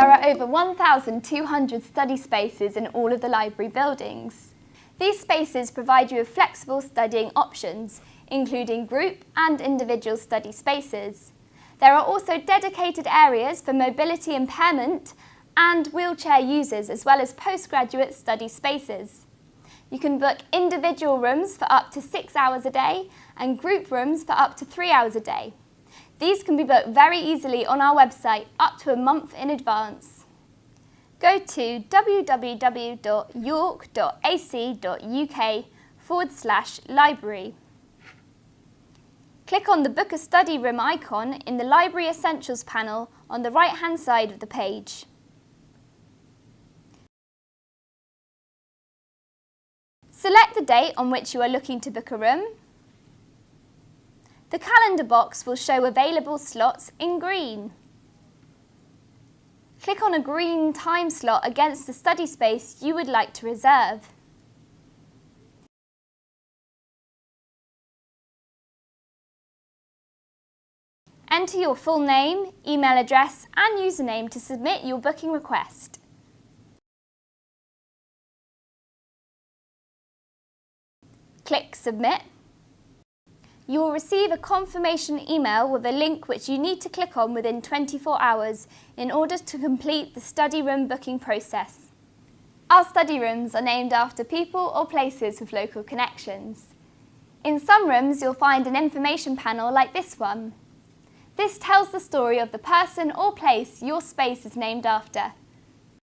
There are over 1,200 study spaces in all of the library buildings. These spaces provide you with flexible studying options, including group and individual study spaces. There are also dedicated areas for mobility impairment and wheelchair users as well as postgraduate study spaces. You can book individual rooms for up to six hours a day and group rooms for up to three hours a day. These can be booked very easily on our website up to a month in advance. Go to www.york.ac.uk forward slash library. Click on the Book a Study Room icon in the Library Essentials panel on the right-hand side of the page. Select the date on which you are looking to book a room. The calendar box will show available slots in green. Click on a green time slot against the study space you would like to reserve. Enter your full name, email address and username to submit your booking request. Click Submit. You will receive a confirmation email with a link which you need to click on within 24 hours in order to complete the study room booking process. Our study rooms are named after people or places with local connections. In some rooms you'll find an information panel like this one. This tells the story of the person or place your space is named after